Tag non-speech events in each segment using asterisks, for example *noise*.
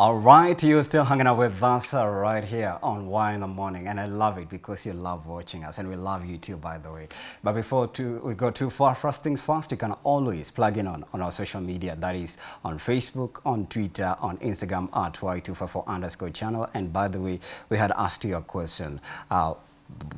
All right, you're still hanging out with us right here on Why in the Morning, and I love it because you love watching us, and we love you too, by the way. But before too, we go too far, first things first, you can always plug in on, on our social media, that is on Facebook, on Twitter, on Instagram at Y254 underscore channel. And by the way, we had asked you a question. Uh,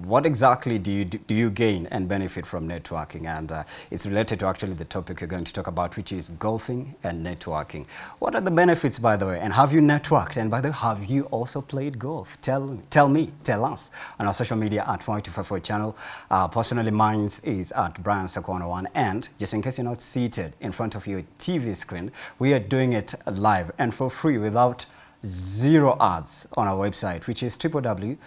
what exactly do you do you gain and benefit from networking? And uh, it's related to actually the topic you're going to talk about which is golfing and networking. What are the benefits by the way? And have you networked? And by the way have you also played golf? Tell tell me tell us on our social media at 254 channel. Uh, personally mine is at Brian Sakwana one. And just in case you're not seated in front of your TV screen we are doing it live and for free without zero ads on our website, which is www.kbc.co.ke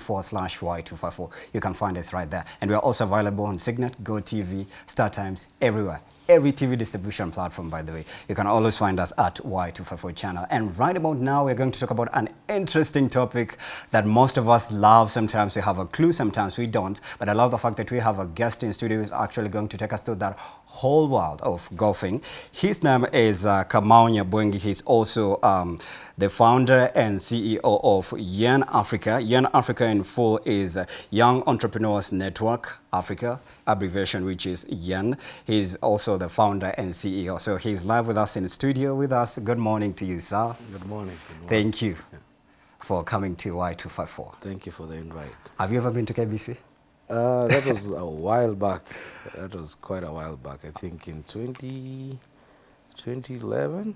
forward slash Y254. You can find us right there. And we are also available on Signet, GoTV, StarTimes, everywhere. Every TV distribution platform, by the way. You can always find us at Y254 channel. And right about now, we're going to talk about an interesting topic that most of us love. Sometimes we have a clue, sometimes we don't. But I love the fact that we have a guest in studio who's actually going to take us through that whole world of golfing. His name is uh, Kamau Nyabwengi. He's also um, the founder and CEO of Young Africa. Young Africa in full is uh, Young Entrepreneurs Network Africa, abbreviation which is YEN. He's also the founder and CEO. So he's live with us in the studio with us. Good morning to you, sir. Good morning. Good morning. Thank you yeah. for coming to Y254. Thank you for the invite. Have you ever been to KBC? Uh, that was a while back. That was quite a while back. I think in 20, 2011.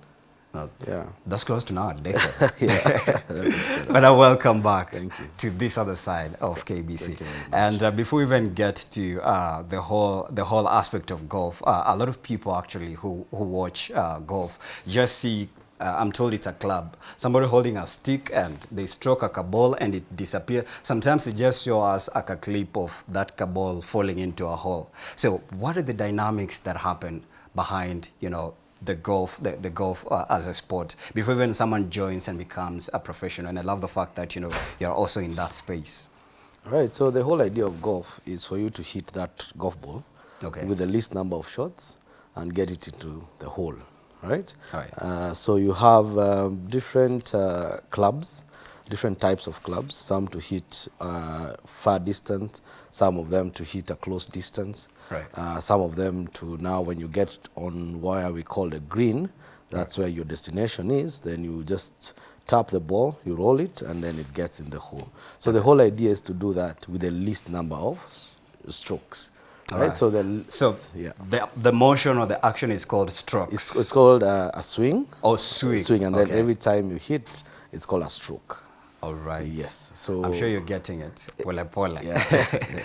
Oh, yeah. That's close to now, *laughs* yeah. *laughs* *laughs* but I welcome back Thank you. to this other side of KBC. Thank you very much. And uh, before we even get to uh, the whole the whole aspect of golf, uh, a lot of people actually who who watch uh, golf just see uh, I'm told it's a club. Somebody holding a stick and they stroke a ball and it disappears. Sometimes they just show us like a clip of that ball falling into a hole. So what are the dynamics that happen behind, you know, the golf, the, the golf uh, as a sport before even someone joins and becomes a professional? And I love the fact that, you know, you're also in that space. Right. So the whole idea of golf is for you to hit that golf ball Okay. with the least number of shots and get it into the hole. Right? Right. Uh, so you have um, different uh, clubs, different types of clubs, some to hit uh, far distance, some of them to hit a close distance, Right. uh, some of them to now when you get on where we call the green, that's where your destination is, then you just tap the ball, you roll it, and then it gets in the hole. So the whole idea is to do that with the least number of strokes. All Right? right. So the So yeah. the, the motion or the action is called strokes. It's, it's called uh, a swing. Oh, swing. Swing, and then every time you hit, it's called a stroke. All right. Yes. So I'm sure you're getting it. Pole pole. Yeah.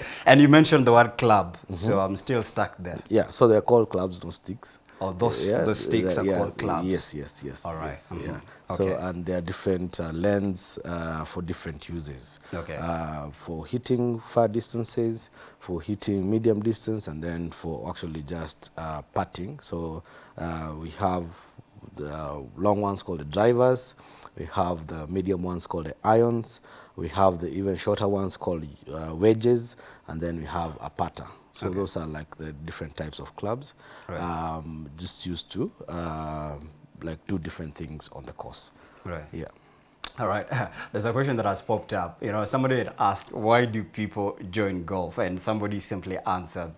*laughs* and you mentioned the word club, so I'm still stuck there. Yeah. So they're called clubs, not sticks. Oh, those those sticks the- are called clubs. Yes, yes, yes. All right, yes, mhm. Yeah. Okay. So and there are different uh, lengths uh, for different uses. Okay. Uh, for hitting far distances, for hitting medium distance, and then for actually just uh, putting. So uh, we have the long ones called the drivers. We have the medium ones called the irons. We have the even shorter ones called uh, wedges, and then we have a putter. So those are like the different types of clubs, Right. um, just used to uh, like do different things on the course. Right. Yeah. All right. *laughs* There's a question that has popped up. You know, somebody had asked, why do people join golf? And somebody simply answered,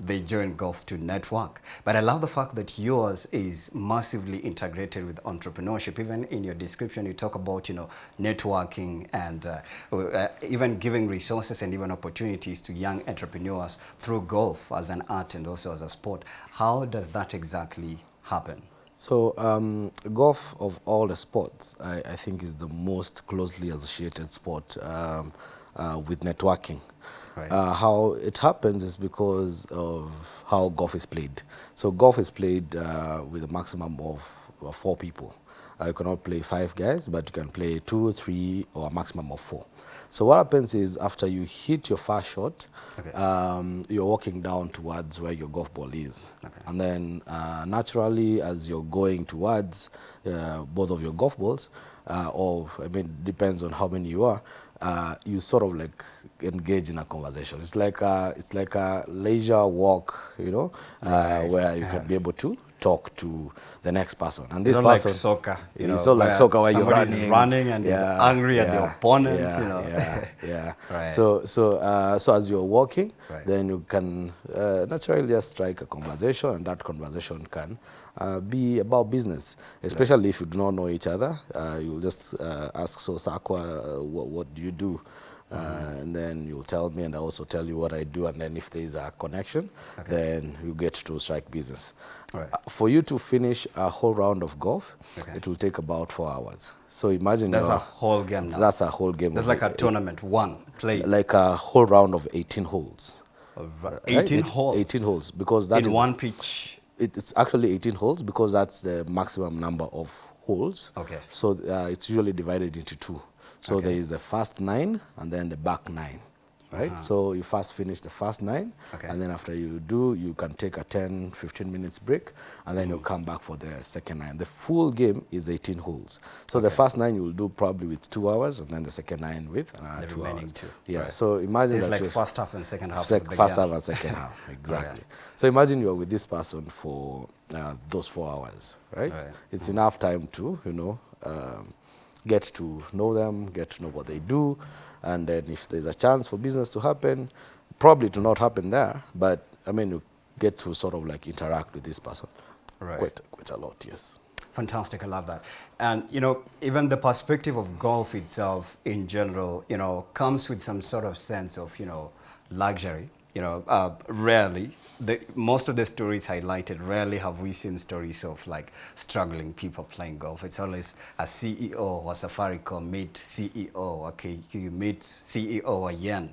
they join golf to network. But I love the fact that yours is massively integrated with entrepreneurship. Even in your description, you talk about, you know, networking and uh, uh, even giving resources and even opportunities to young entrepreneurs through golf as an art and also as a sport. How does that exactly happen? So um, golf of all the sports, I, I think is the most closely associated sport um, uh, with networking. Right. Uh, how it happens is because of how golf is played. So golf is played uh, with a maximum of uh, four people. Uh, you cannot play five guys, but you can play two, three, or a maximum of four. So what happens is after you hit your first shot, Okay. um, you're walking down towards where your golf ball is. Okay. And then uh, naturally, as you're going towards uh, both of your golf balls, uh, or I mean, depends on how many you are, uh, you sort of like engage in a conversation. It's like a, it's like a leisure walk, you know, uh, where you can be able to talk to the next person. And this It's not like person, soccer, you know, it's not like soccer where you're running, running and is angry at the opponent, Yeah, you know. yeah, *laughs* yeah. Right. So, so, uh, so as you're walking, Right. then you can uh, naturally just strike a conversation, and that conversation can uh, be about business, especially if you do not know each other. Uh, you'll just uh, ask, so Sakwa, uh, what, what do you do? Uh, and then you'll tell me, and I also tell you what I do. And then if there is a connection, then you get to strike business. Right. Uh, for you to finish a whole round of golf, Okay. it will take about four hours. So imagine That's a whole game now. that's a whole game. That's like a tournament, one play. like a whole round of 18 holes. Right. right? 18 It- holes. 18 holes because that in is- one pitch. it- it's actually 18 holes because that's the maximum number of holes. Okay. So uh, it's usually divided into two. So there is the first nine and then the back nine. Right? So you first finish the first nine, Okay. and then after you do, you can take a 10, 15 minutes break, and then you'll come back for the second nine. The full game is 18 holes. So the first nine you will do probably with two hours, and then the second nine with another The two remaining hours. two. Yeah. Right. So imagine It's that like first half and second half. Sec- first half and second half, *laughs* exactly. So imagine you're with this person for uh, those four hours, right? Right. It's enough time to, you know, um, get to know them, get to know what they do, and then if there's a chance for business to happen, probably it will not happen there, but I mean, you get to sort of like interact with this person Right. quite, quite a lot, yes. Fantastic, I love that. And you know, even the perspective of golf itself, in general, you know, comes with some sort of sense of you know luxury. You know, uh, rarely the most of the stories highlighted. Rarely have we seen stories of like struggling people playing golf. It's always a CEO or Safaricom meet CEO or KQ meet CEO or Yen.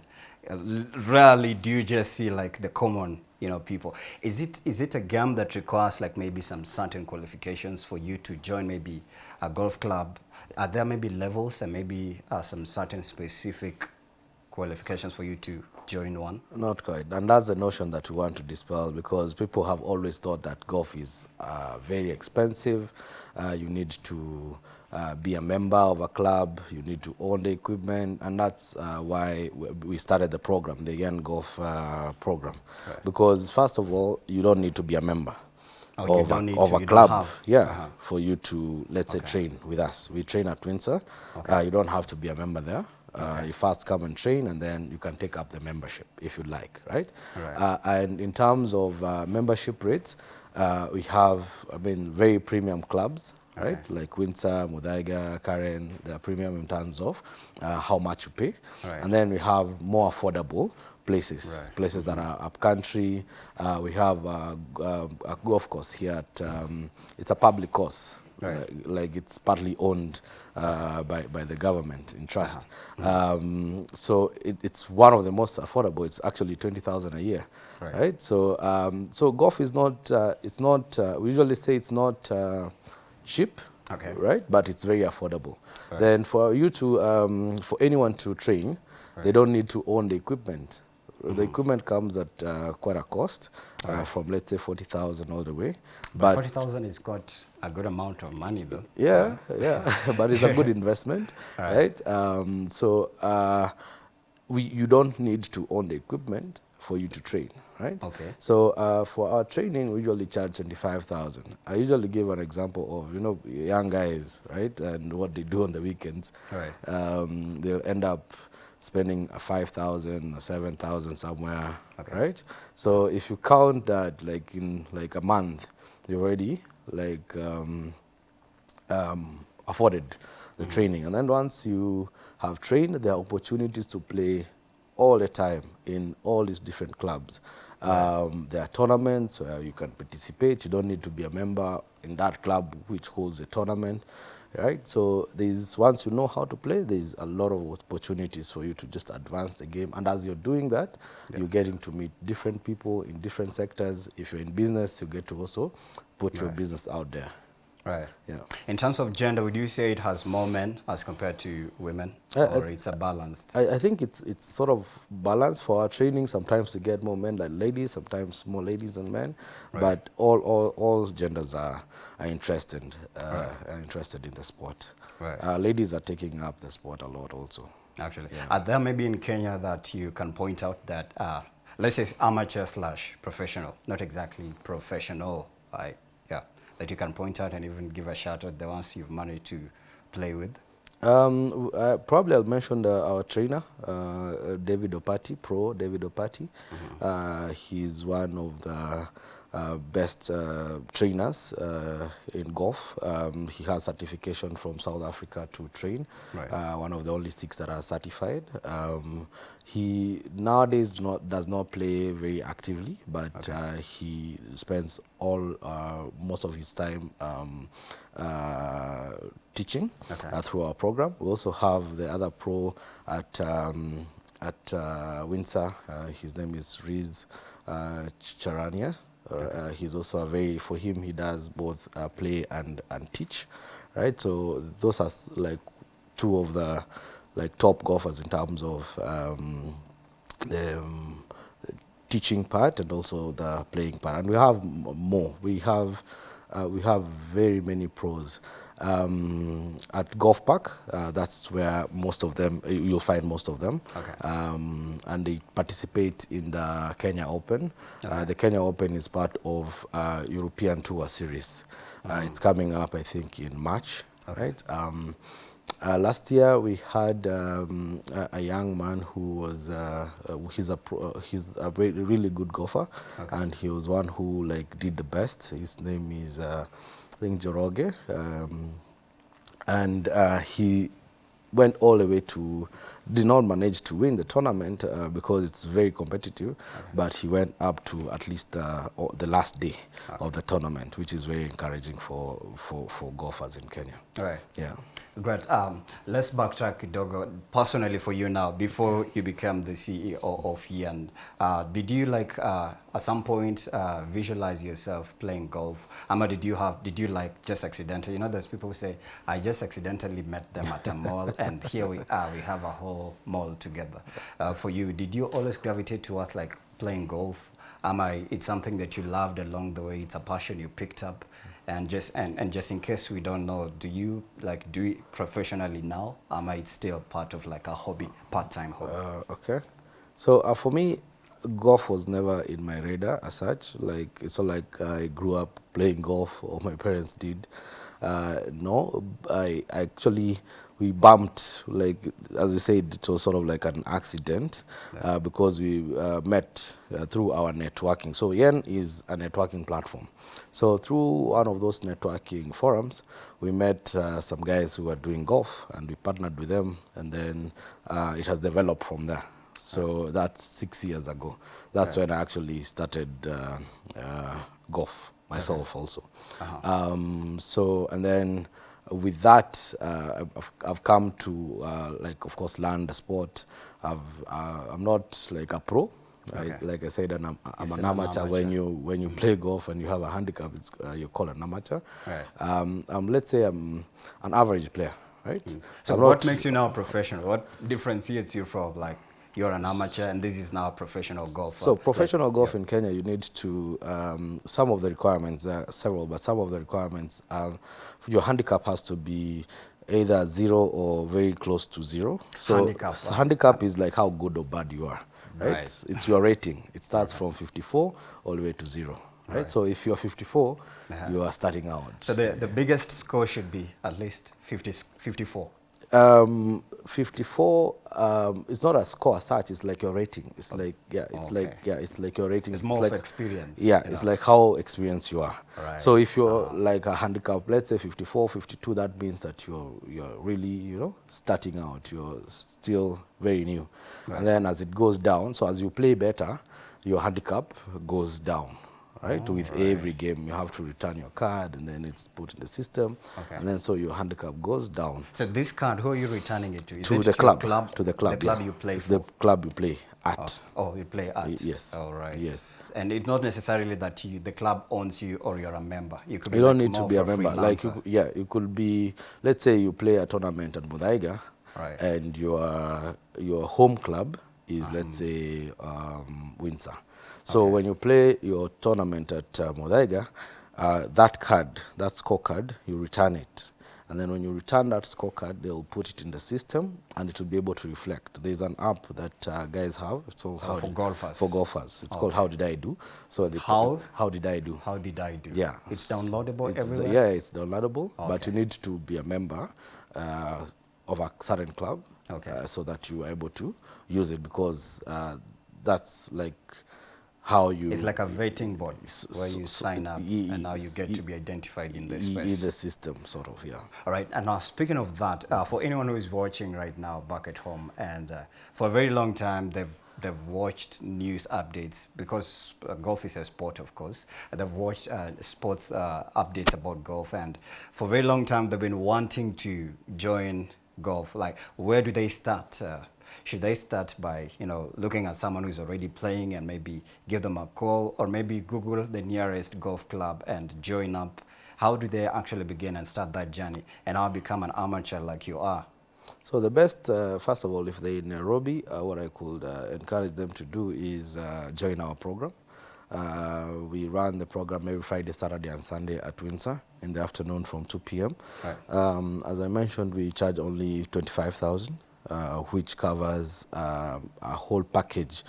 Rarely do you just see like the common you know people is it is it a game that requires like maybe some certain qualifications for you to join maybe a golf club are there maybe levels and maybe uh, some certain specific qualifications for you to join one Not quite. And that's the notion that we want to dispel because people have always thought that golf is uh, very expensive. Uh, you need to uh, be a member of a club, you need to own the equipment, and that's uh, why we- started the program, the Young Golf uh, program. Because, first of all, you don't need to be a member. Oh, of a, of to, a club, yeah, Uh-huh. for you to let's say train with us. We train at Windsor. Uh, you don't have to be a member there. Uh, you first come and train, and then you can take up the membership if you like, right? Right. Uh, and in terms of uh, membership rates, uh, we have, I mean, very premium clubs, right? Like Windsor, Muthaiga, Karen. They are premium in terms of uh, how much you pay, Right. and then we have more affordable places, Right. places that are up country. Uh, we have g- uh, a golf course here at, um, it's a public course. Right. Like, like it's partly owned uh, by, by the government in trust. Um, so it, it's one of the most affordable. It's actually 20,000 a year, Right. right? So, um, so golf is not, uh, it's not, uh, we usually say it's not uh, cheap, Okay. right? But it's very affordable. Then for you to, um, for anyone to train, they don't need to own the equipment. The equipment comes at uh, quite a cost, uh, from let's say 40,000 all the way. but But 40000 is got a good amount of money though yeah, yeah, *laughs* but it's a good *laughs* investment, Right. right? Um, so uh, we, you don't need to own the equipment for you to train, right? Okay. So uh, for our training, we usually charge twenty-five thousand. I usually give an example of you know young guys, right, and what they do on the weekends. Right. Um, they'll end up spending a five thousand, a seven thousand somewhere, Okay. right? So if you count that like in like a month, you're already like um, um, afforded the training. And then once you have trained, there are opportunities to play all the time in all these different clubs. Um, there are tournaments where you can participate. You don't need to be a member in that club which holds a tournament, right? So there's once you know how to play, there's a lot of opportunities for you to just advance the game. And as you're doing that, you're getting to meet different people in different sectors. If you're in business, you get to also put your business out there. Right Yeah. in terms of gender would you say it has more men as compared to women Uh, or it's a balanced I, I think it's it's sort of balanced for our training. Sometimes we get more men than ladies, sometimes more ladies than men. right. But all, all, all genders are, are interested uh, are interested in the sport. Right. Uh, ladies are taking up the sport a lot also. actually. yeah. Are there maybe in Kenya that you can point out that, uh, let's say amateur slash professional, not exactly professional, right? That you can point out and even give a shout out the ones you've managed to play with? Um, uh, probably I'll mention the, our trainer, uh, David Opati, pro David Opati. Uh, he's one of the best uh, trainers uh, in golf. Um, he has certification from South Africa to train. Right. Uh, one of the only six that are certified. Um, he nowadays do not, does not play very actively, but uh, he spends all uh, most of his time um, uh, teaching Okay. uh, through our program. We also have the other pro at um, at uh, Windsor. Uh, his name is Riz uh, Charania. Uh, he's also a very for him he does both uh, play and and teach, right? So those are like two of the like top golfers in terms of um, the um, teaching part and also the playing part. And we have more. We have uh, we have very many pros. Um, at Golf Park, uh, that's where most of them you- you'll find most of them. Okay. Um, and they participate in the Kenya Open. Uh, the Kenya Open is part of uh, European Tour Series. Uh, it's coming up, I think, in March. Right. Um, uh, last year we had um, a, a young man who was uh, uh, he's a pro, uh, he's a really good golfer, and he was one who like did the best. His name is uh, I think Njoroge, um, and uh, he went all the way to did not manage to win the tournament uh, because it's very competitive but he went up to at least uh, the last day of the tournament which is very encouraging for for for golfers in Kenya. All right. yeah Great. Um, let's backtrack, Kidogo. Personally, for you now, before you became the CEO of Yen, uh, did you like uh, at some point uh, visualize yourself playing golf? Ama, did you have? Did you like just accidentally? You know, there's people who say, "I just accidentally met them at a mall, *laughs* and here we are. We have a whole mall together." Uh, for you, did you always gravitate towards like playing golf? Am I? It's something that you loved along the way. It's a passion you picked up and just and, and just in case we don't know do you like do it professionally now Or am i still part of like a hobby part-time hobby Uh, okay. So uh, for me, golf was never in my radar as such. Like it's not like I grew up playing golf or my parents did. Uh, no, I actually we bumped like as you said it was sort of like an accident uh, because we uh, met uh, through our networking. So Yen is a networking platform. So through one of those networking forums, we met uh, some guys who were doing golf and we partnered with them and then uh, it has developed from there. So that's six years ago. That's when I actually started uh, uh, golf myself also. Um, so and then with that, uh, I've, I've come to uh, like of course learn the sport. I've uh, I'm not like a pro. Right? Okay. Like I said, I'm, I'm an still an amateur. When you when you play golf and you have a handicap, it's uh, you're called an amateur. Right. Um, um, let's say I'm an average player, right? so I'm what makes you now a professional what differentiates you from like you're an amateur and this is now a professional golfer So Like, professional golf in Kenya, you need to um, some of the requirements there are several, but some of the requirements are your handicap has to be either zero or very close to zero. So Handicap, s- wow. handicap is like how good or bad you are, right? Right. It's your rating. It *laughs* starts from 54 all the way to zero, right? So if you're 54, you are starting out. so the, the biggest score should be at least 50 54 Um, 54. Um, it's not a score as such. It's like your rating. It's like yeah. It's like yeah. It's like your rating. It's more of like, experience, Yeah. It's know. like how experienced you are. Right. So if you're like a handicap, let's say 54, 52, that means that you're you're really you know starting out. You're still very new, and then as it goes down, so as you play better, your handicap goes down. Right, with every game you have to return your card and then it's put in the system, Okay. and then so your handicap goes down so this card who are you returning it to is to it the your club, to the club, the club yeah. you play for the club you play at. Oh, you play at. Yes. All right. Yes. And it's not necessarily that you, the club owns you or you're a member. You could be You don't like need to be a member. Like you, yeah, you could be. Let's say you play a tournament at Muthaiga, Right. and your your home club is Uh-huh. let's say um, Windsor. So when you play your tournament at uh, Muthaiga, uh, that card, that scorecard, you return it, And then when you return that scorecard, they'll put it in the system and it will be able to reflect. There's an app that uh, guys have. It's called Oh, for Did- golfers. For golfers. It's called How Did I Do? So they How? How Did I Do? How did I do? Yeah. It's downloadable It's- everywhere? Yeah, it's downloadable, but you need to be a member uh, of a certain club Okay. uh, so that you are able to use it because uh, that's like how you It's like a vetting board where you sign up and now you get to be identified in the in space. the system, sort of, yeah. All right, and now speaking of that, uh, for anyone who is watching right now back at home, and uh, for a very long time they've they've watched news updates because uh, golf is a sport, of course. They've watched uh, sports uh, updates about golf, and for a very long time they've been wanting to join golf. Like, where do they start? Should they start by you know looking at someone who's already playing and maybe give them a call, or maybe Google the nearest golf club and join up? How do they actually begin and start that journey and now become an amateur like you are? So the best, uh, first of all, if they're in Nairobi, uh, what I could uh, encourage them to do is uh, join our program. Uh, we run the program every Friday, Saturday, and Sunday at Windsor in the afternoon from 2 p.m. Right. Um, as I mentioned, we charge only 25,000, uh, which covers um, a whole package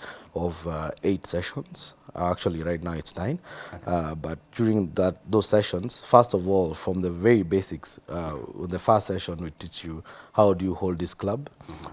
of uh, eight sessions. Actually, right now it's nine. Uh, but during that those sessions, first of all, from the very basics, uh, in the first session we teach you how do you hold this club,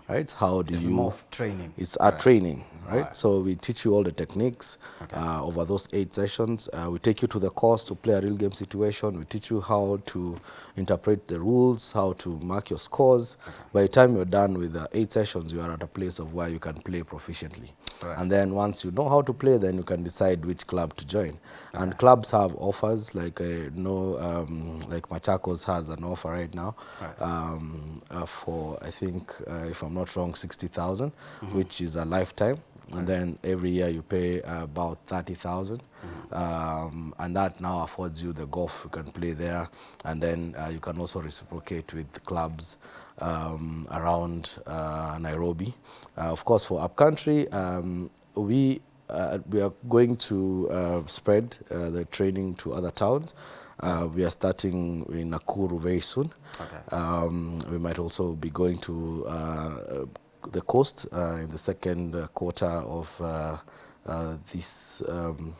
right? How do It's you more training. it's our training, right? Right. So we teach you all the techniques uh, over those eight sessions. Uh, we take you to the course to play a real game situation. We teach you how to interpret the rules, how to mark your scores. By the time you're done with the eight sessions, you are at a place of where you can play proficiently. Right. And then once you know how to play, then you can decide which club to join. And clubs have offers, like uh, no, um, like Machakos has an offer right now um, uh, for I think, uh, if I'm not wrong, sixty which is a lifetime. And then every year you pay uh, about 30,000. Um, and that now affords you the golf you can play there. And then uh, you can also reciprocate with clubs um, around uh, Nairobi. Uh, of course, for upcountry, um, we, uh, we are going to uh, spread uh, the training to other towns. Uh, we are starting in Nakuru very soon. Okay. Um, we might also be going to uh, the coast uh, in the second quarter of uh, uh, this um,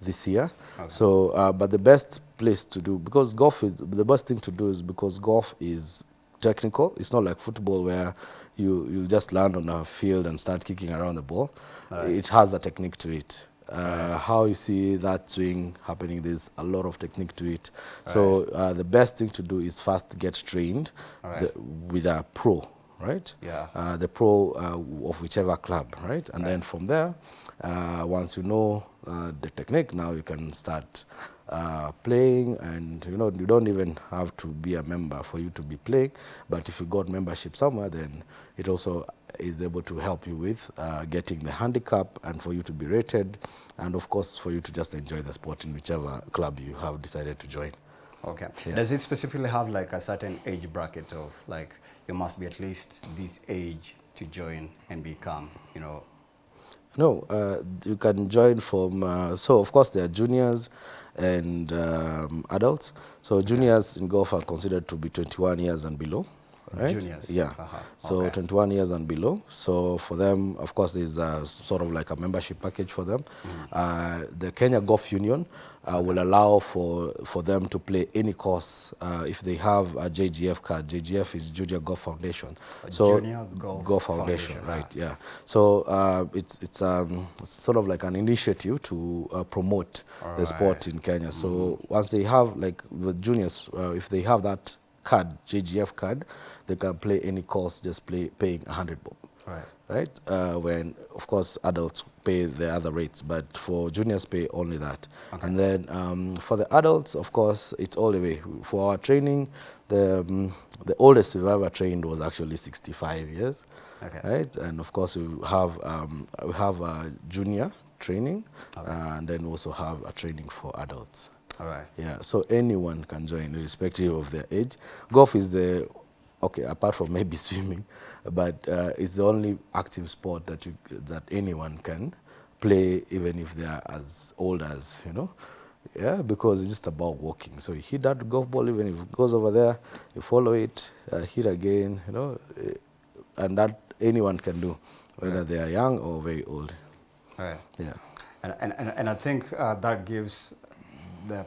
this year. So, uh, but the best place to do because golf is the best thing to do is because golf is technical. It's not like football where you you just land on a field and start kicking around the ball. It has a technique to it. Uh, how you see that swing happening, there's a lot of technique to it. So uh, the best thing to do is first get trained Alright. the, with a pro, right? Yeah. Uh, the pro uh, of whichever club, right? And then from there, uh, once you know uh, the technique, now you can start uh, playing, and you know you don't even have to be a member for you to be playing. But if you got membership somewhere, then it also is able to help you with uh, getting the handicap and for you to be rated, and of course for you to just enjoy the sport in whichever club you have decided to join. Okay. Yeah. Does it specifically have like a certain age bracket of like you must be at least this age to join and become, you know, No, uh, you can join from, uh, so of course there are juniors and um, adults. So juniors in golf are considered to be 21 years and below. Right? Juniors, Yeah. uh-huh, So okay. 21 years and below. So for them, of course, there's a sort of like a membership package for them. Mm-hmm. Uh, the Kenya Golf Union uh, will allow for, for them to play any course uh, if they have a JGF card. JGF is Junior Golf Foundation. A so Junior Golf Golf Foundation, Foundation, right? Yeah. So uh, it's it's um, it's sort of like an initiative to uh, promote the sport in Kenya. So once they have like the juniors, uh, if they have that card, JGF card, they can play any course just play paying a hundred bob. Right. Right. Uh, when of course adults pay the other rates, but for juniors pay only that. And then um, for the adults, of course, it's all the way. For our training, the um, the oldest we've ever trained was actually 65 years Okay. right? And of course, we have um, we have a junior training, and then we also have a training for adults. All right. Yeah, so anyone can join, irrespective of their age. Golf is the okay, apart from maybe *laughs* swimming, but uh, it's the only active sport that you that anyone can play, even if they are as old as you know. yeah, because it's just about walking. So you hit that golf ball, even if it goes over there, you follow it, uh, hit again, you know, eh, and that anyone can do, whether they are young or very old. Right. Yeah. And, and, and, and I think uh, that gives the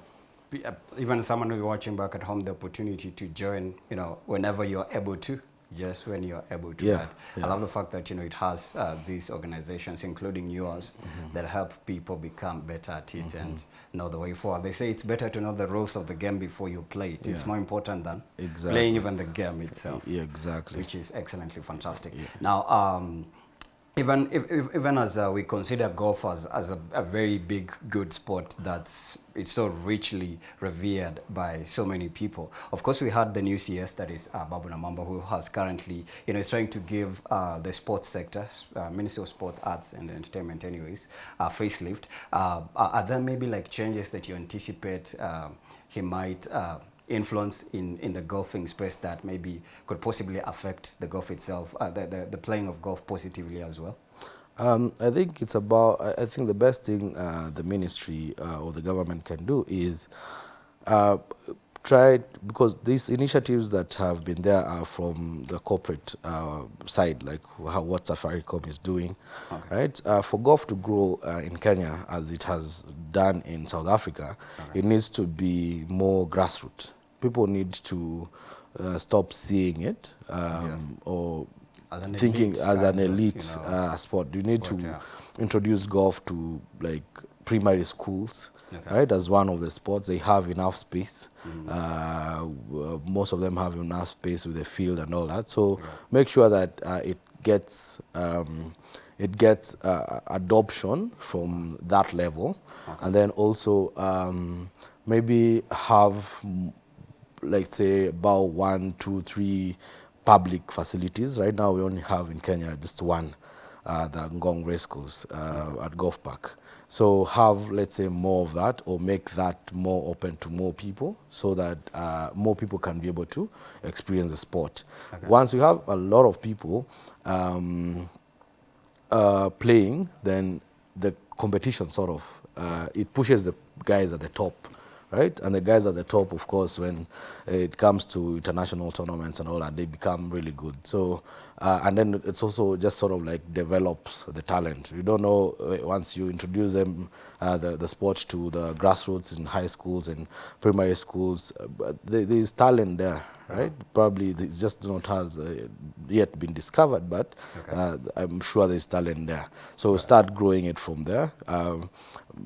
uh, even someone who's watching back at home the opportunity to join, you know, whenever you're able to, just when you're able to. Yeah, But I love the fact that, you know, it has uh, these organizations, including yours, Mm-hmm. that help people become better at it and know the way forward. They say it's better to know the rules of the game before you play it. It's more important than Exactly. playing even the game itself Yeah, exactly. which is excellently fantastic. Now, um, even if, if, even as uh, we consider golf as, as a, a very big, good sport that's it's so richly revered by so many people. Of course, we had the new CS that is uh, Babu Namwamba, who has currently, you know, is trying to give uh, the sports sector, uh, Ministry of Sports, Arts and Entertainment, anyways, a facelift. Uh, are there maybe like changes that you anticipate um he might? Uh, influence in, in the golfing space that maybe could possibly affect the golf itself, uh, the, the, the playing of golf positively as well? Um, I think it's about, I, think the best thing uh, the ministry uh, or the government can do is try, because these initiatives that have been there are from the corporate uh, side, like how, what Safaricom is doing, right? Uh, for golf to grow uh, in Kenya as it has done in South Africa, it needs to be more grassroots. People need to uh, stop seeing it um, or As thinking as an kind of, you elite know, uh, sport. You need sport, to yeah. introduce golf to like primary schools, Okay. right? As one of the sports, they have enough space. Mm-hmm. Uh, most of them have enough space with the field and all that. So make sure that uh, it gets um, it gets uh, adoption from that level, and then also um, maybe have mm, like say about one, two, three public facilities. Right now, we only have in Kenya just one, uh, the Ngong Race Course uh, at Golf Park. So have let's say more of that, or make that more open to more people, so that uh, more people can be able to experience the sport. Once you have a lot of people. Um, uh, playing, then the competition sort of uh, it pushes the guys at the top, right? And the guys at the top, of course, when it comes to international tournaments and all that, they become really good. So, uh, and then it's also just sort of like develops the talent. You don't know uh, once you introduce them uh, the the sport to the grassroots in high schools and primary schools, uh, there there is talent there, right? Probably it just not has uh, yet been discovered, but uh, I'm sure there's talent there. So start growing it from there. Um,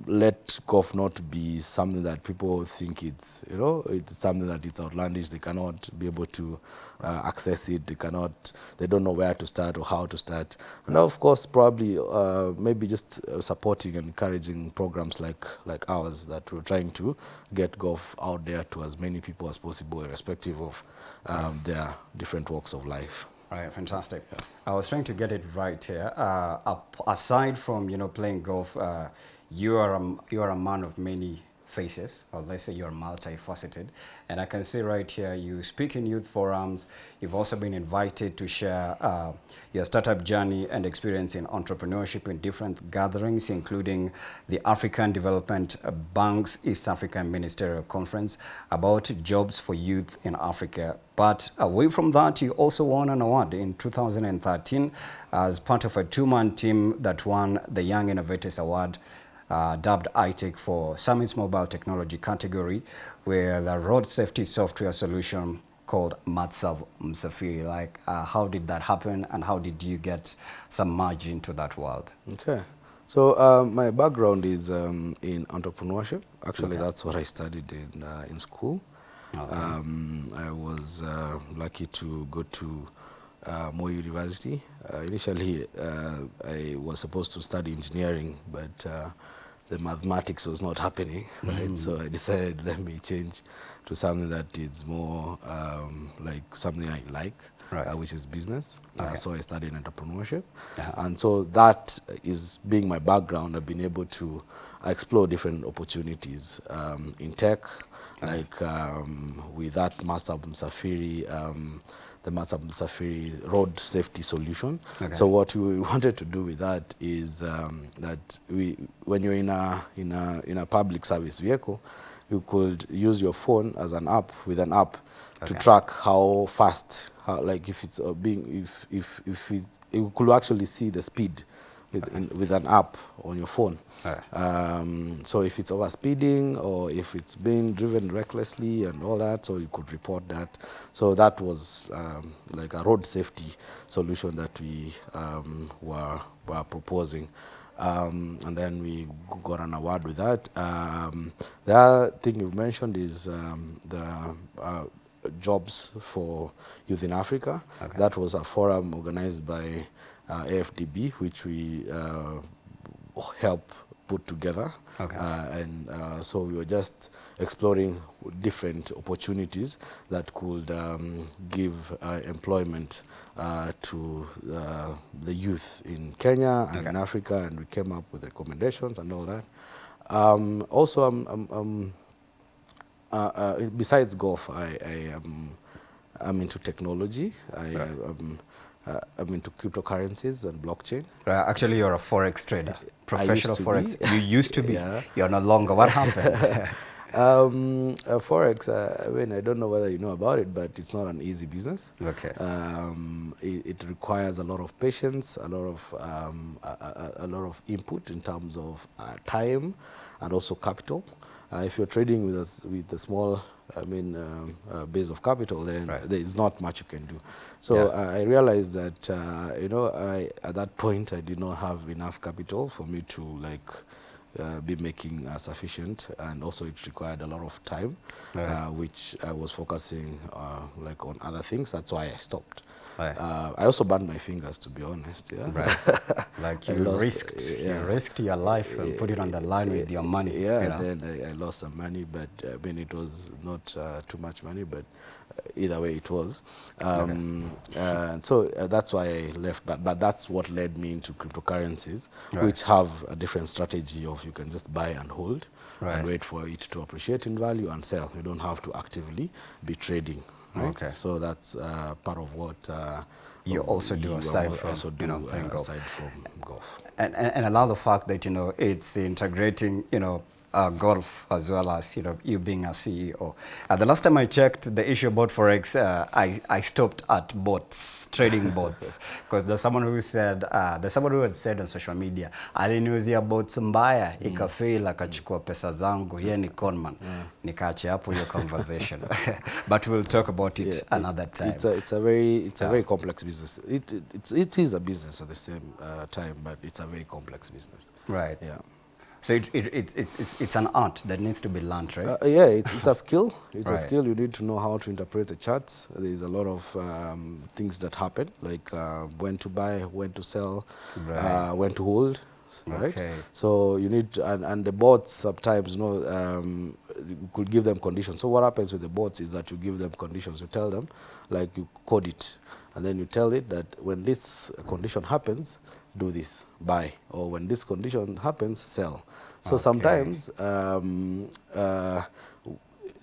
let golf not be something that people think it's, you know, it's something that it's outlandish. They cannot be able to uh, access it. They cannot, they don't know where to start or how to start. And of course, probably uh, maybe just uh, supporting and encouraging programs like like ours that we're trying to get golf out there to as many people as possible, irrespective of um, their different walks of life. Right, fantastic. I was trying to get it right here. Uh, aside from you know playing golf, uh, you are a, you are a man of many faces, or let's say you're multifaceted. And I can see right here you speak in youth forums. You've also been invited to share uh, your startup journey and experience in entrepreneurship in different gatherings, including the African Development Bank's East African Ministerial Conference about jobs for youth in Africa. But away from that, you also won an award in 2013 as part of a two-man team that won the Young Innovators Award uh, dubbed ITEC for Summit's mobile technology category, where the road safety software solution called Matsav Msafiri. Like, uh, how did that happen, and how did you get some merge into that world? Okay. So uh, my background is um, in entrepreneurship. Actually, Okay. that's what I studied in uh, in school. Okay. Um, I was uh, lucky to go to uh, Moi University. Uh, initially, uh, I was supposed to study engineering, but uh, the mathematics was not happening, right? So I decided *laughs* let me change to something that is more um, like something I like, Right. uh, which is business. Okay. Uh, so I studied entrepreneurship. Uh-huh. And so that is being my background. I've been able to explore different opportunities um, in tech, like um, with that Master Msafiri, um, the Master Msafiri road safety solution. Okay. So what we *laughs* wanted to do with that is um, that we, when you're in a, in, a, in a public service vehicle, you could use your phone as an app, with an app, to track how fast, how, like if it's uh, being, if, if, if it, you could actually see the speed with, in, with an app on your phone. Alright. Um, so if it's over speeding or if it's being driven recklessly and all that, so you could report that. So that was um, like a road safety solution that we um, were, were proposing. Um, and then we got an award with that. Um, the other thing you've mentioned is um, the uh, jobs for youth in Africa. Okay. That was a forum organized by uh, AFDB, which we uh, help put together. Okay. Uh, and uh, so we were just exploring different opportunities that could um, give uh, employment uh, to uh, the youth in Kenya and in Africa, and we came up with recommendations and all that. Um, also, I'm, I'm, I'm besides golf, I, I am I'm into technology. I Right. am uh, I'm into cryptocurrencies and blockchain. Right, actually, you're a forex trader, professional forex. be. *laughs* You used to be. Yeah. You're no longer. What *laughs* happened? Um, uh, forex. Uh, I mean, I don't know whether you know about it, but it's not an easy business. Okay. Um, it, it requires a lot of patience, a lot of um, a, a, a lot of input in terms of uh, time and also capital. Uh, if you're trading with us with a small, I mean, um, uh, base of capital, then Right. there is not much you can do. So Yeah. uh, I realized that uh, you know, I, at that point, I did not have enough capital for me to like uh, be making uh, sufficient, and also it required a lot of time, Right. uh, which I was focusing uh, like on other things. That's why I stopped. Right. Uh, I also burned my fingers, to be honest. Yeah. Right. *laughs* Like you lost, risked, yeah. you risked your life and put it on the line with your money. Yeah, you know? then I, I lost some money, but uh, I mean, it was not uh, too much money, but uh, either way it was. Um, uh, so uh, that's why I left, but, but that's what led me into cryptocurrencies, Right. which have a different strategy of you can just buy and hold Right. and wait for it to appreciate in value and sell. You don't have to actively be trading. Right? Okay. So that's uh, part of what uh, You also do you aside from, also do you know, playing uh, golf. aside from golf. and, and, and love the fact that you know it's integrating you know uh, golf as well as you know you being a CEO. Uh, the last time I checked the issue about forex, uh, I I stopped at bots, trading bots, *laughs* because there's someone who said uh, there's someone who had said on social media i aliniuzia bots mbaya ikafail akachukua pesa zangu, yeye ni conman. Nikaacha hapo hiyo *laughs* conversation, *laughs* but we'll talk about it Yeah, another time. It's a, it's a very it's a very complex business. It, it it's it is a business at the same uh, time, but it's a very complex business. right. Yeah. So it, it, it, it's, it's, it's an art that needs to be learned, right? Uh, yeah, it's, it's a skill. *laughs* It's Right. a skill. You need to know how to interpret the charts. There's a lot of um, things that happen, like uh, when to buy, when to sell, Right. uh, when to hold. Right. Okay. So you need to, and, and the bots sometimes, you know, um, you could give them conditions. So what happens with the bots is that you give them conditions. You tell them, like you code it, and then you tell it that when this condition happens, do this, buy, or when this condition happens, sell. So Okay. sometimes um, uh,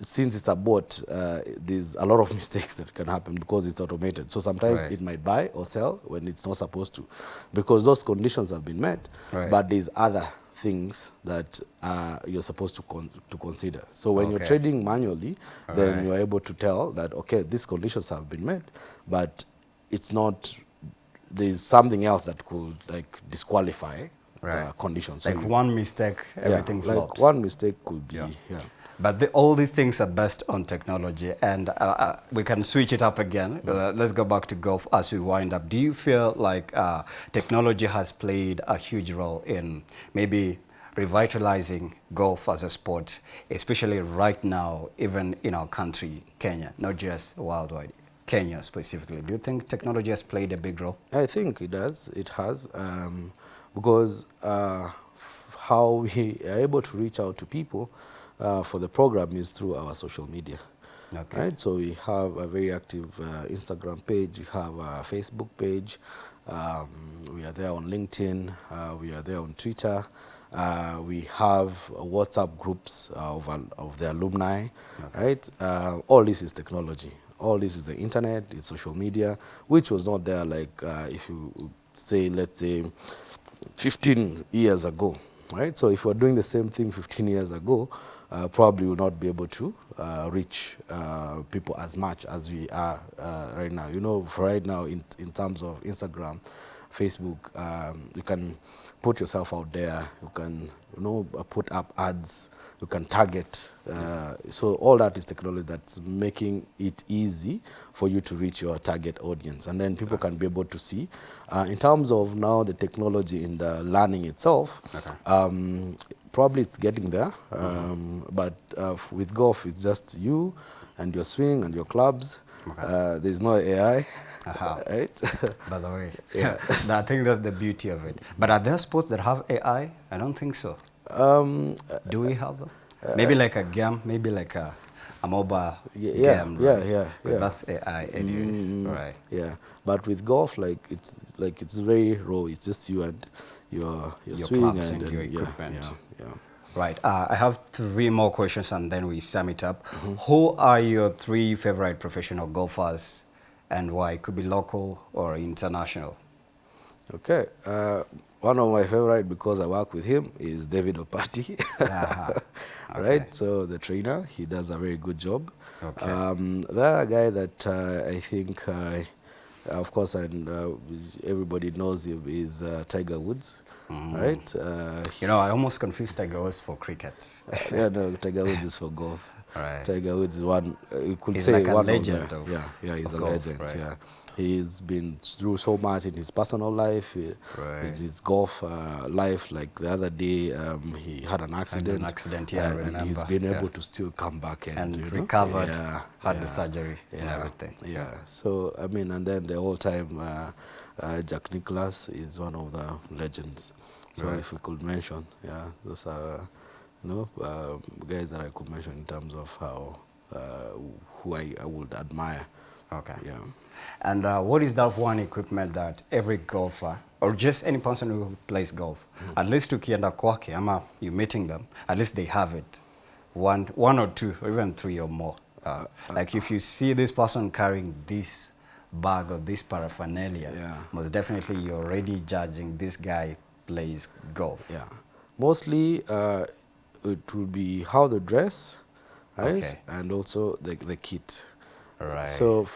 since it's a bot, uh, there's a lot of *laughs* mistakes that can happen because it's automated. So sometimes Right. it might buy or sell when it's not supposed to, because those conditions have been met. Right. But there's other things that uh, you're supposed to con- to consider. So when you're trading manually, then Alright. you're able to tell that okay, these conditions have been met, but it's not. There's something else that could like disqualify the Right. condition. So like you- one mistake, everything yeah, flops. Like one mistake could be Yeah. yeah. But the, all these things are based on technology, and uh, uh, we can switch it up again. Uh, let's go back to golf as we wind up. Do you feel like uh, technology has played a huge role in maybe revitalizing golf as a sport, especially right now, even in our country, Kenya, not just worldwide, Kenya specifically? Do you think technology has played a big role? I think it does. It has um, because uh, how we are able to reach out to people uh, for the program is through our social media. Okay. Right, so we have a very active uh, Instagram page, we have a Facebook page, um, we are there on LinkedIn, uh, we are there on Twitter, uh, we have WhatsApp groups uh, of, of the alumni, okay. right? Uh, all this is technology. All this is the internet, it's social media, which was not there like uh, if you say, let's say, 15 years ago, right? So if we're doing the same thing 15 years ago, uh, probably will not be able to uh, reach uh, people as much as we are uh, right now. You know, for right now, in, in terms of Instagram, Facebook, um, you can put yourself out there, you can you know, put up ads, you can target. Uh, so all that is technology that's making it easy for you to reach your target audience. And then people okay. can be able to see. Uh, in terms of now the technology in the learning itself, okay. um, probably it's getting there. Um, mm -hmm. But uh, with golf, it's just you and your swing and your clubs. Okay. Uh, there's no AI. Aha. *laughs* Right? *laughs* By the way, yeah. *laughs* I think that's the beauty of it. But are there sports that have AI? I don't think so. Um, Do we have them? Uh, maybe like a game, maybe like a, a mobile yeah, game. Yeah, right? yeah, yeah. That's AI anyways, mm, right? Yeah, but with golf, like it's like it's very raw. It's just you and your your, your swing and, and, your equipment. Yeah, yeah. Right. Uh, I have three more questions and then we sum it up. Mm -hmm. Who are your three favorite professional golfers and why? It Could be local or international. Okay. Uh, one of my favorite because I work with him is David Opati. *laughs* uh *laughs* okay. Right. So the trainer, he does a very good job. Okay. Um, the other guy that uh, I think, uh, of course, and uh, everybody knows him is uh, Tiger Woods. Mm. Right. you know, I almost confused Tiger Woods for cricket. *laughs* yeah, no, Tiger Woods is for golf. Right. Tiger Woods is one, uh, you could he's say like one legend of, the, yeah, yeah, he's a golf, legend. Right. Yeah, he's been through so much in his personal life, right. in his golf uh, life. Like the other day, um, he had an accident. An accident, yeah, uh, and he's been able to still come back and, and recovered. Yeah, had yeah, the surgery yeah, everything. Yeah. So I mean, and then the whole time, uh, uh, Jack Nicklaus is one of the legends. So right. if we could mention, yeah, those are you know, uh, guys that I could mention in terms of how uh, who I, I, would admire. Okay. Yeah. And uh, what is that one equipment that every golfer or just any person who plays golf, mm -hmm. at least ukienda kwake ama you meeting them, at least they have it, one, one or two or even three or more. Uh, uh, like if you see this person carrying this bag or this paraphernalia, yeah. most definitely you're already judging this guy plays golf. Yeah. Mostly uh, it will be how they dress, right? Okay. And also the, the kit. Right. So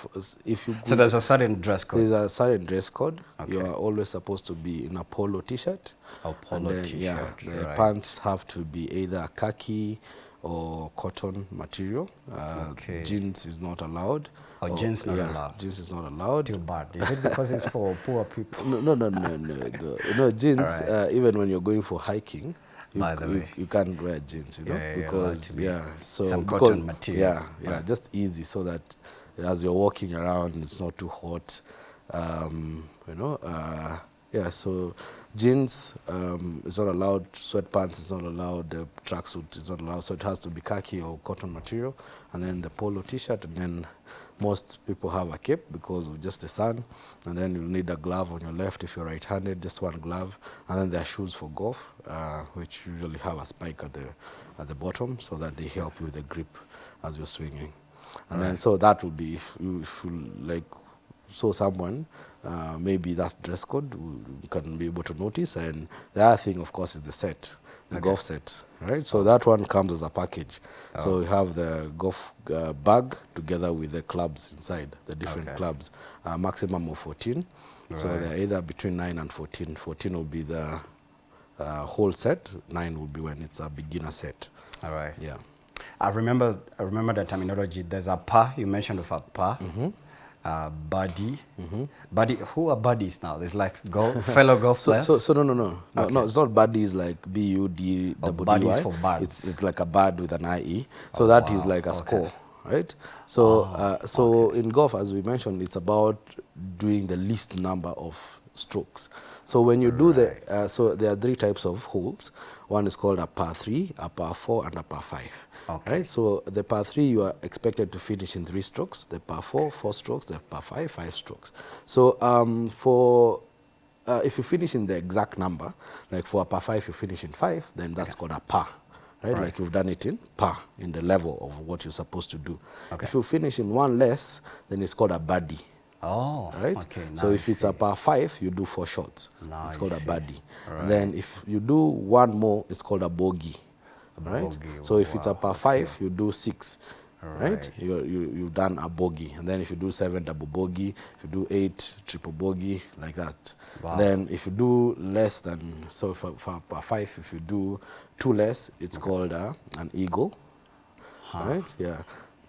if you so there's a certain dress code. There's a certain dress code. Okay. You are always supposed to be in a polo t-shirt. A polo t-shirt. Yeah, the right. pants have to be either khaki or cotton material. Uh, okay. Jeans is not allowed. Oh, jeans not yeah, allowed. Jeans is not allowed. Too bad. Is it because it's for *laughs* poor people? No, no, no, no, no. no, *laughs* no jeans. Right. Uh, even when you're going for hiking, you, by the you, way. You can't wear jeans, you know, yeah, because yeah, so some because, cotton material. Yeah, yeah, right. just easy so that as you're walking around, it's not too hot. Um, you know, uh, yeah. So jeans um, is not allowed. Sweatpants is not allowed. The tracksuit is not allowed. So it has to be khaki or cotton material, and then the polo T-shirt, and then most people have a cape because of just the sun, and then you'll need a glove on your left if you're right-handed, just one glove, and then there are shoes for golf, uh, which usually have a spike at the at the bottom so that they help you with the grip as you're swinging. And right. then so that would be if you, if you like saw someone, uh, maybe that dress code you can be able to notice. And the other thing, of course, is the set the okay. golf set, right? So that one comes as a package. Oh. So we have the golf uh, bag together with the clubs inside, the different okay. clubs, uh, maximum of 14. Right. So they're either between 9 and 14. 14 will be the uh, whole set, 9 will be when it's a beginner set. All right. Yeah. I remember, I remember the terminology. There's a par, you mentioned of a par. Mm -hmm uh, buddy. Mm -hmm. Buddy, who are buddies now? There's like golf, fellow *laughs* golf so, players. So, so no, no, no, no, okay. no. It's not buddies like B U D oh, buddies for birds. It's it's like a bird with an I E. So oh, that wow. is like a okay. score, right? So oh, uh, so okay. in golf, as we mentioned, it's about doing the least number of strokes. So when you do the, uh, so there are three types of holes. One is called a par three, a par four, and a par five. Okay. Right. So the par three you are expected to finish in three strokes. The par four, four strokes. The par five, five strokes. So um, for uh, if you finish in the exact number, like for a par five you finish in five, then that's called a par. Right? Right. like you've done it in par, in the level of what you're supposed to do. Okay. If you finish in one less, then it's called a birdie. Oh, Right? okay. So if it's a par five, you do four shots. Now it's called a birdie. Right. And then if you do one more, it's called a bogey. Right? bogey, So if it's a wow, par five, you do six. Right? Right. You, you, you've done a bogey. And then if you do seven, double bogey. If you do eight, triple bogey, like that. Wow. Then if you do less than, so for, for five, if you do two less, it's called uh, an eagle. Right? Yeah.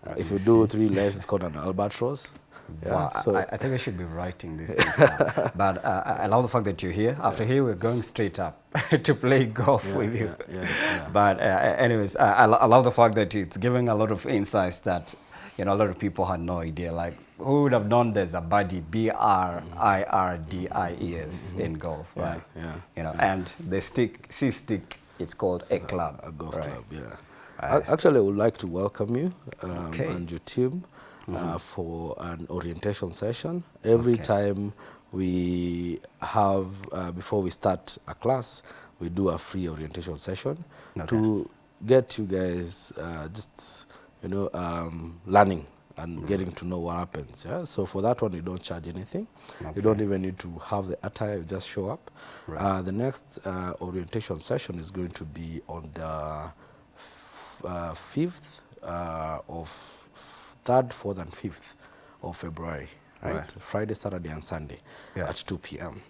Uh, if you do three less, it's called an albatross. *laughs* Yeah. Wow, I- so I, I think I should be writing these things down. *laughs* but uh, I love the fact that you're here. After here, we're going straight up *laughs* to play golf with you. yeah, yeah, yeah. But uh, anyways, I, I love the fact that it's giving a lot of insights that you know a lot of people had no idea. Like who would have known there's a birdie, B R I R D I E S in golf, Yeah, right? yeah, You know, and the stick, C stick, it's called a club. a golf right? club, yeah. A- Actually, I would like to welcome you um, Okay. and your team uh, for an orientation session. Every Okay. time we have, uh, before we start a class, we do a free orientation session Okay. to get you guys uh, just, you know, um, learning and getting to know what happens. Yeah. So for that one, you don't charge anything. You don't even need to have the attire. You just show up. Right. Uh, the next uh, orientation session is going to be on the uh, 5th uh, of 3rd, 4th, and 5th of February, right? Right. Friday, Saturday, and Sunday Yeah. at 2 p.m.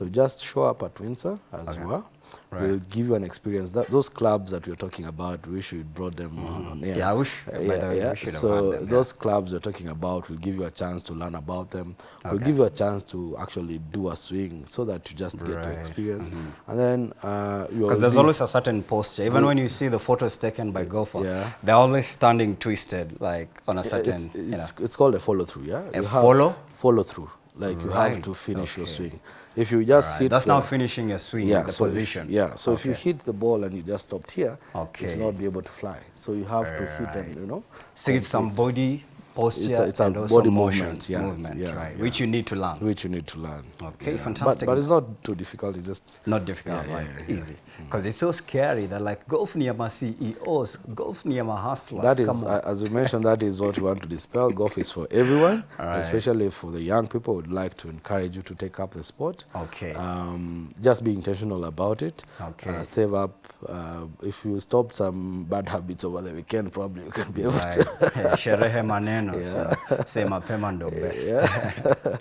So just show up at Windsor as Okay. you are. Right. We'll give you an experience. That those clubs that we're talking about, we should brought them on, on air. Yeah, I wish, Uh, yeah, we yeah. So them, yeah. those clubs we're talking about will give you a chance to learn about them. We'll Okay. give you a chance to actually do a swing so that you just get to Right. experience. And then uh, you Because there's always a certain posture. Even when you see the photos taken by golfers, Yeah. they're always standing twisted, like on a certain, it's, you know. it's, it's called a follow through, yeah. A follow? follow through. Like you have to finish your swing. If you just Right, hit That's the, now finishing your swing, yeah, the so if- position. yeah, so if you hit the ball and you just stopped here, Okay. it will not be able to fly. So you have to hit and you know. So it's some body posture It's a- it's a and also body motion, movement, yeah, movement, yeah, right? yeah. Which you need to learn. which you need to learn. Okay, fantastic. But, but it's not too difficult. It's just Not difficult, Yeah, right? yeah, yeah, Easy. Because it's so scary that like golf near my CEOs, golf near my hustlers. That is, uh, as you mentioned, that is what we want to dispel. Golf is for everyone, *laughs* right. especially for the young people. Would like to encourage you to take up the sport. Okay. Um, just be intentional about it. Okay. Uh, save up. Uh, if you stop some bad habits over the weekend, probably you can be able Right. to. Eh, *laughs* Sherehe maneno. So, say mapema ndo *laughs* best. Yeah,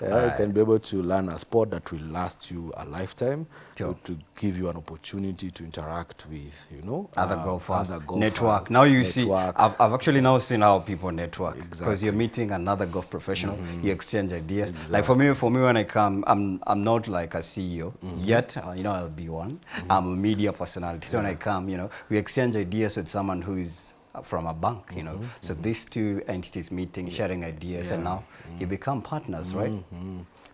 yeah. you can be able to learn a sport that will last you a lifetime. Sure. To give you an opportunity to interact with, you know, other uh, golfers, other golfers, network. Now you network. see. I've, I've actually now seen how people network because Exactly. you're meeting another golf professional, mm -hmm. you exchange ideas. Exactly. Like for me, for me when I come, I'm I'm not like a CEO mm -hmm. yet. Uh, you know, I'll be one. Mm -hmm. I'm a media personality. So when I come, you know, we exchange ideas with someone who is from a bank. You know, mm-hmm, so mm-hmm. these two entities meeting, sharing ideas, and now mm-hmm. you become partners, right?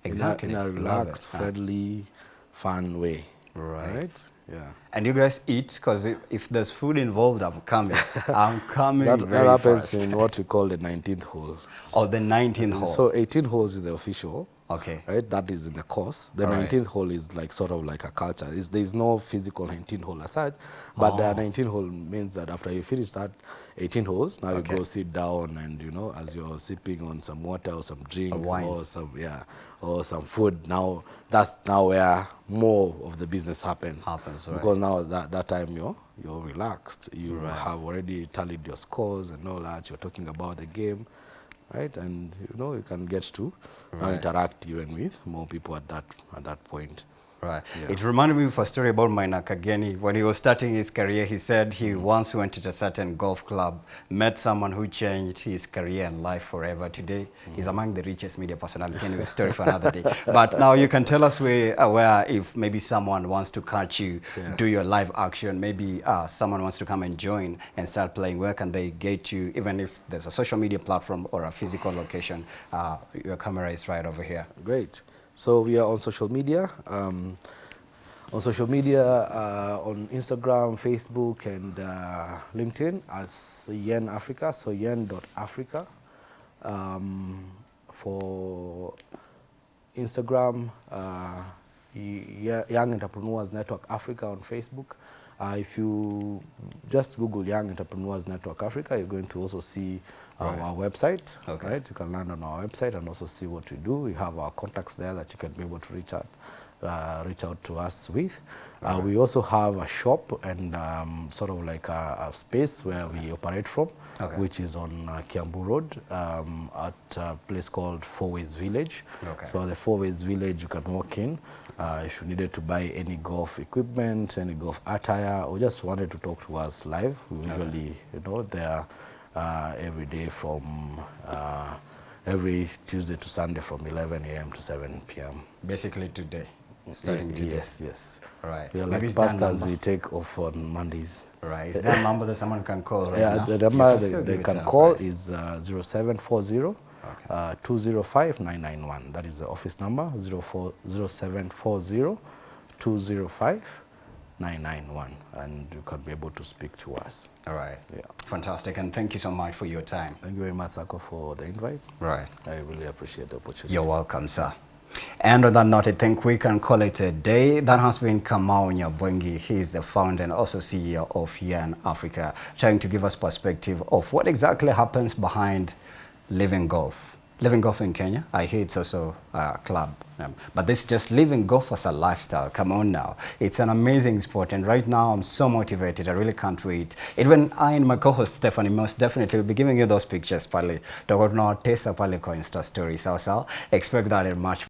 Exactly. in a, in a relaxed, friendly, fun way. Right. Yeah. And you guys eat because if, if there's food involved, I'm coming. *laughs* I'm coming That, very that happens fast. in what we call the 19th hole. Or the 19th hole. So 18 holes is the official. Okay. Right, that is in the course. The All right. 19th hole is like sort of like a culture. It's, there is no physical 19 hole as such, but the 19 hole means that after you finish that 18 holes, now Okay. you go sit down and you know as you're sipping on some water or some drink or some yeah or some food. Now that's now where more of the business happens. Happens, right. because now that that time you're you're relaxed. You Right. have already tallied your scores and all that. You're talking about the game, right? And you know you can get to interact even with more people at that at that point. Right. Yeah. It reminded me of a story about Maina Kageni. When he was starting his career, he said he once went to a certain golf club, met someone who changed his career and life forever. Today, he's Mm. among the richest media personality. Anyway, *laughs* story for another day. But now you can tell us where, uh, where if maybe someone wants to catch you, Yeah. do your live action, maybe uh, someone wants to come and join and start playing, where can they get you, even if there's a social media platform or a physical location? Uh, your camera is right over here. Great. So we are on social media. Um, on social media, uh, on Instagram, Facebook, and uh, LinkedIn as Yen Africa, so yen.africa. Um, for Instagram, uh, Young Entrepreneurs Network Africa on Facebook. Uh, if you just Google Young Entrepreneurs Network Africa, you're going to also see Right. our website. Okay. Right, you can land on our website and also see what we do. We have our contacts there that you can be able to reach out, uh, reach out to us with. Uh, we also have a shop and um, sort of like a, a space where we operate from, Okay. which is on uh, Kiambu Road um, at a place called Four Ways Village. Okay. So the Four Ways Village, you can walk in. Uh, if you needed to buy any golf equipment, any golf attire, or just wanted to talk to us live, we usually, you know, there uh, every day from uh, every Tuesday to Sunday from 11 a.m. to 7 p.m. Basically today. Starting today. Yes, yes. Right. We are Maybe like pastors, we take off on Mondays. Right. Is that number that someone can call right yeah, now? the number they, they can call right? is uh, 0740 uh, 205 991. That is the office number 04 0740 205 991. And you can be able to speak to us. All right. Yeah. Fantastic. And thank you so much for your time. Thank you very much, Sako, for the invite. Right. I really appreciate the opportunity. You're welcome, sir. And on that note, I think we can call it a day. That has been Kamau Nyabwengi. He is the founder and also CEO of Yen Africa, trying to give us perspective of what exactly happens behind living golf. Living golf in Kenya, I hear it's also a club. Um, but this is just living golf as a lifestyle. Come on now. It's an amazing sport. And right now, I'm so motivated. I really can't wait. Even I and my co-host Stephanie most definitely will be giving you those pictures pale. Tutakuwa tunawatesa pale kwa Insta story. Sawa sawa. Expect that in March.